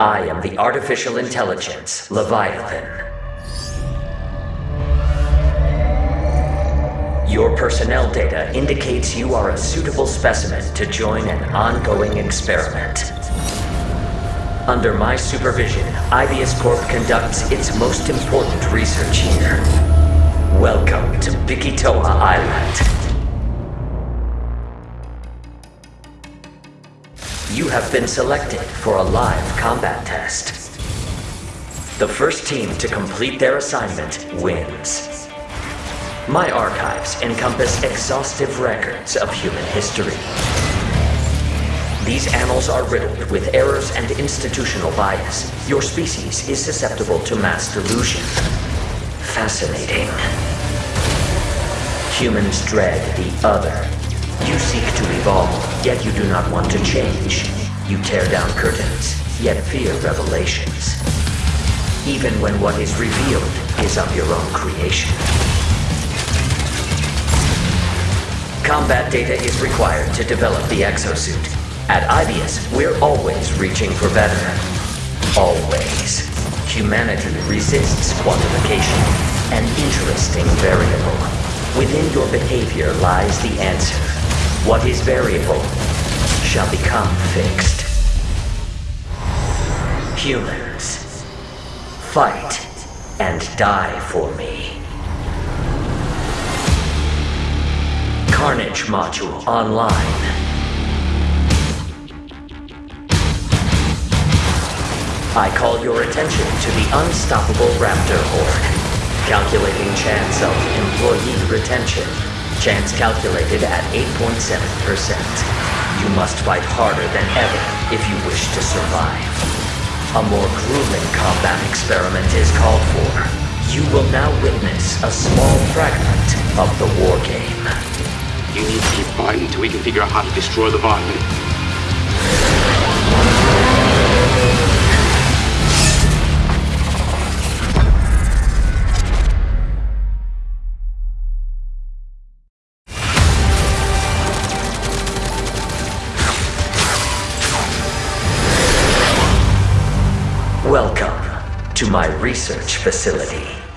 I am the artificial intelligence, Leviathan. Your personnel data indicates you are a suitable specimen to join an ongoing experiment. Under my supervision, Aibius Corp conducts its most important research here. Welcome to Bikitoa Island. You have been selected for a live combat test. The first team to complete their assignment wins. My archives encompass exhaustive records of human history. These annals are riddled with errors and institutional bias. Your species is susceptible to mass delusion. Fascinating. Humans dread the other you seek to evolve, yet you do not want to change. You tear down curtains, yet fear revelations. Even when what is revealed is of your own creation. Combat data is required to develop the exosuit. At Aibius, we're always reaching for better. Always. Humanity resists quantification, an interesting variable. Within your behavior lies the answer. What is variable shall become fixed. Humans, fight and die for me. Carnage module online. I call your attention to the unstoppable Raptor Horde. Calculating chance of employee retention. Chance calculated at 8.7%. You must fight harder than ever if you wish to survive. A more grueling combat experiment is called for. You will now witness a small fragment of the war game. You need to keep fighting until we can figure out how to destroy the Leviathan. Welcome to my research facility.